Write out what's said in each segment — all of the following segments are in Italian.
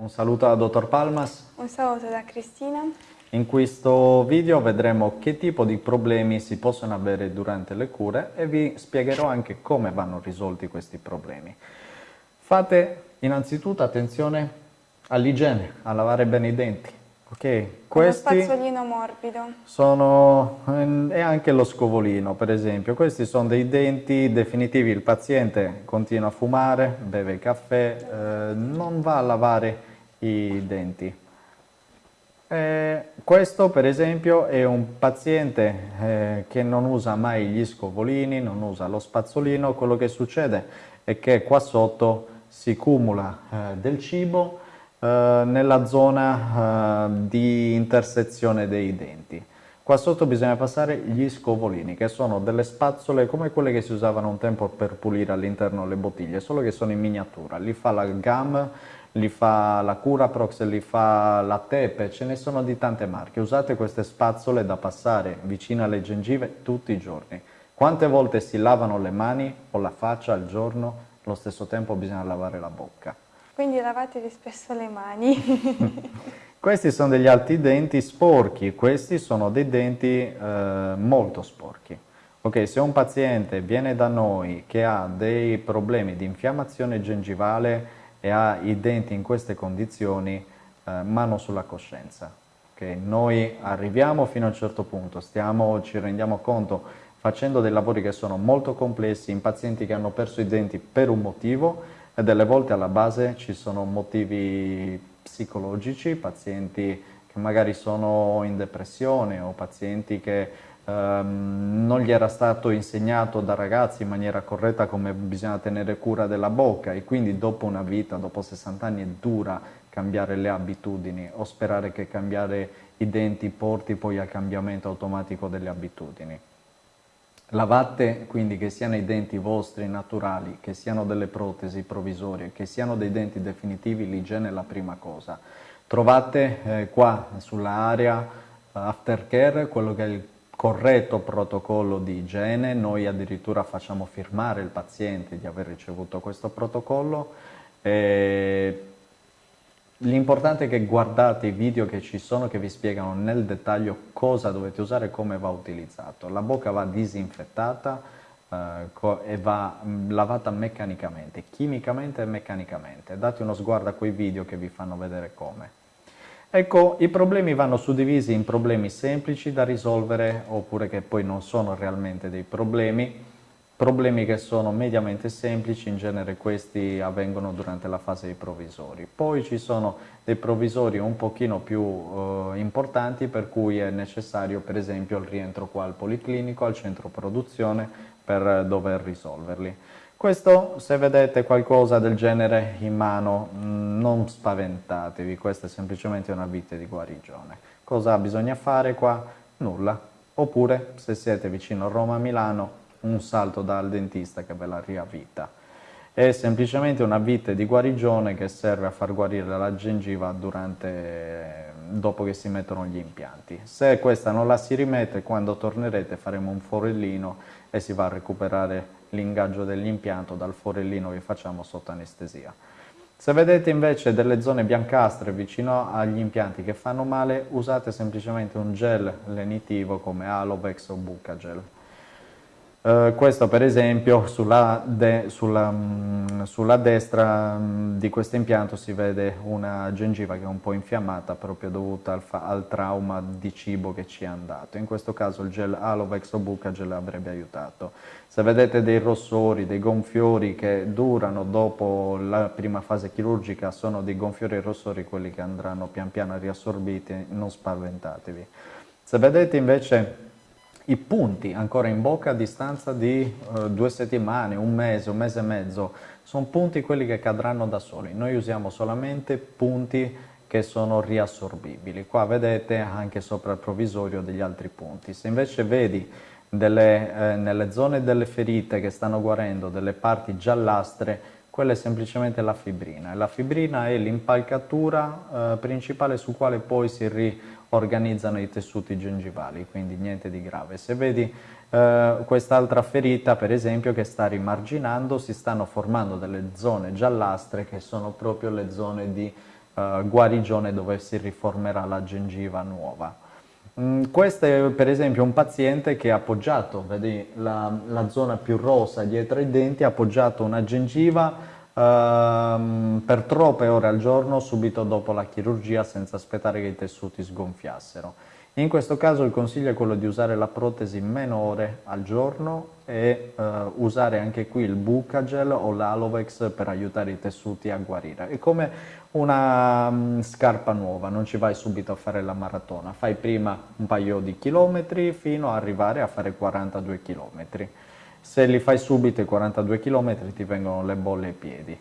Un saluto al dottor Palmas. Un saluto da Cristina. In questo video vedremo che tipo di problemi si possono avere durante le cure e vi spiegherò anche come vanno risolti questi problemi. Fate innanzitutto attenzione all'igiene, a lavare bene i denti. Ok, questi Uno spazzolino morbido. Sono, ehm, e anche lo scovolino, per esempio. Questi sono dei denti definitivi. Il paziente continua a fumare, beve caffè, eh, non va a lavare i denti. Eh, questo per esempio è un paziente eh, che non usa mai gli scovolini, non usa lo spazzolino, quello che succede è che qua sotto si cumula eh, del cibo eh, nella zona eh, di intersezione dei denti. Qua sotto bisogna passare gli scovolini, che sono delle spazzole come quelle che si usavano un tempo per pulire all'interno le bottiglie, solo che sono in miniatura. Li fa la GAM, li fa la Curaprox, li fa la Tepe, ce ne sono di tante marche. Usate queste spazzole da passare vicino alle gengive tutti i giorni. Quante volte si lavano le mani o la faccia al giorno? Allo stesso tempo bisogna lavare la bocca. Quindi lavatevi spesso le mani. Questi sono degli altri denti sporchi, questi sono dei denti eh, molto sporchi. Ok, se un paziente viene da noi che ha dei problemi di infiammazione gengivale e ha i denti in queste condizioni, eh, mano sulla coscienza. Okay? Noi arriviamo fino a un certo punto, stiamo, ci rendiamo conto facendo dei lavori che sono molto complessi in pazienti che hanno perso i denti per un motivo e delle volte alla base ci sono motivi psicologici, pazienti che magari sono in depressione o pazienti che ehm, non gli era stato insegnato da ragazzi in maniera corretta come bisogna tenere cura della bocca e quindi dopo una vita, dopo 60 anni è dura cambiare le abitudini o sperare che cambiare i denti porti poi al cambiamento automatico delle abitudini. Lavate quindi che siano i denti vostri naturali, che siano delle protesi provvisorie, che siano dei denti definitivi, l'igiene è la prima cosa. Trovate eh, qua sull'area uh, aftercare quello che è il corretto protocollo di igiene, noi addirittura facciamo firmare il paziente di aver ricevuto questo protocollo. L'importante è che guardate i video che ci sono che vi spiegano nel dettaglio cosa dovete usare e come va utilizzato. La bocca va disinfettata eh, e va mm, lavata meccanicamente, chimicamente e meccanicamente. Date uno sguardo a quei video che vi fanno vedere come. Ecco, i problemi vanno suddivisi in problemi semplici da risolvere oppure che poi non sono realmente dei problemi Problemi che sono mediamente semplici, in genere questi avvengono durante la fase dei provvisori. Poi ci sono dei provvisori un pochino più eh, importanti per cui è necessario per esempio il rientro qua al policlinico, al centro produzione per dover risolverli. Questo, se vedete qualcosa del genere in mano, mm, non spaventatevi, questa è semplicemente una vite di guarigione. Cosa bisogna fare qua? Nulla. Oppure, se siete vicino a Roma-Milano, un salto dal dentista che ve la riavvita. È semplicemente una vite di guarigione che serve a far guarire la gengiva durante, dopo che si mettono gli impianti. Se questa non la si rimette, quando tornerete faremo un forellino e si va a recuperare l'ingaggio dell'impianto dal forellino che facciamo sotto anestesia. Se vedete invece delle zone biancastre vicino agli impianti che fanno male, usate semplicemente un gel lenitivo come Alovex o Bucagel. Uh, questo per esempio sulla, de, sulla, mm, sulla destra mm, di questo impianto si vede una gengiva che è un po' infiammata proprio dovuta al, al, trauma di cibo che ci è andato. In questo caso il gel Alovex o Bucagel avrebbe aiutato. Se vedete dei rossori, dei gonfiori che durano dopo la prima fase chirurgica, sono dei gonfiori e rossori quelli che andranno pian piano riassorbiti, non spaventatevi. Se vedete invece i punti ancora in bocca a distanza di eh, due settimane, un mese, un mese e mezzo, sono punti quelli che cadranno da soli. Noi usiamo solamente punti che sono riassorbibili. Qua vedete anche sopra il provvisorio degli altri punti. Se invece vedi delle, eh, nelle zone delle ferite che stanno guarendo delle parti giallastre, quella è semplicemente la fibrina. E la fibrina è l'impalcatura eh, principale su quale poi si riorganizzano i tessuti gengivali, quindi niente di grave. Se vedi eh, quest'altra ferita, per esempio, che sta rimarginando, si stanno formando delle zone giallastre che sono proprio le zone di eh, guarigione dove si riformerà la gengiva nuova. Mm, questo è per esempio un paziente che ha appoggiato, vedi la, la zona più rosa dietro i denti, ha appoggiato una gengiva ehm, per troppe ore al giorno subito dopo la chirurgia senza aspettare che i tessuti sgonfiassero. In questo caso il consiglio è quello di usare la protesi meno ore al giorno e uh, usare anche qui il Bucagel o l'Alovex per aiutare i tessuti a guarire. È come una um, scarpa nuova, non ci vai subito a fare la maratona, fai prima un paio di chilometri fino ad arrivare a fare 42 chilometri. Se li fai subito i 42 km ti vengono le bolle ai piedi.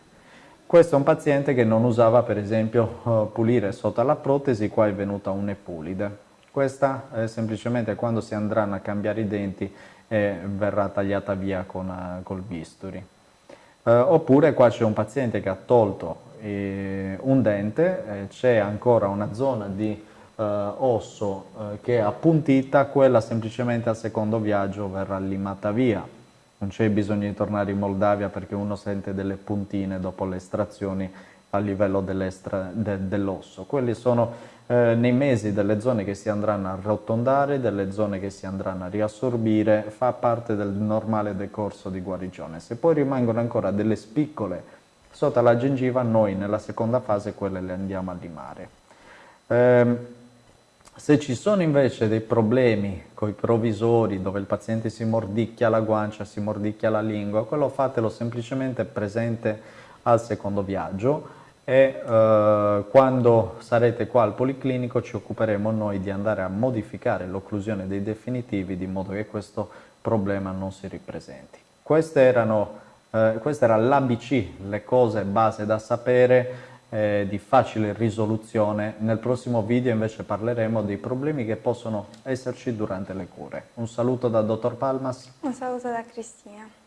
Questo è un paziente che non usava per esempio pulire sotto la protesi, qua è venuta un'epulide. Questa è semplicemente quando si andranno a cambiare i denti e verrà tagliata via con, uh, col bisturi. Uh, oppure qua c'è un paziente che ha tolto eh, un dente, eh, c'è ancora una zona di eh, osso eh, che è appuntita, quella semplicemente al secondo viaggio verrà limata via. Non c'è bisogno di tornare in Moldavia perché uno sente delle puntine dopo le estrazioni a livello de, dell'osso. Quelli sono eh, nei mesi delle zone che si andranno a arrotondare, delle zone che si andranno a riassorbire, fa parte del normale decorso di guarigione. Se poi rimangono ancora delle spiccole sotto la gengiva, noi nella seconda fase quelle le andiamo a limare. Eh, se ci sono invece dei problemi con i provvisori dove il paziente si mordicchia la guancia, si mordicchia la lingua, quello fatelo semplicemente presente al secondo viaggio e eh, quando sarete qua al Policlinico ci occuperemo noi di andare a modificare l'occlusione dei definitivi di modo che questo problema non si ripresenti. Queste erano, eh, questa era l'ABC, le cose base da sapere eh, di facile risoluzione. Nel prossimo video invece parleremo dei problemi che possono esserci durante le cure. Un saluto da Dottor Palmas. Un saluto da Cristina.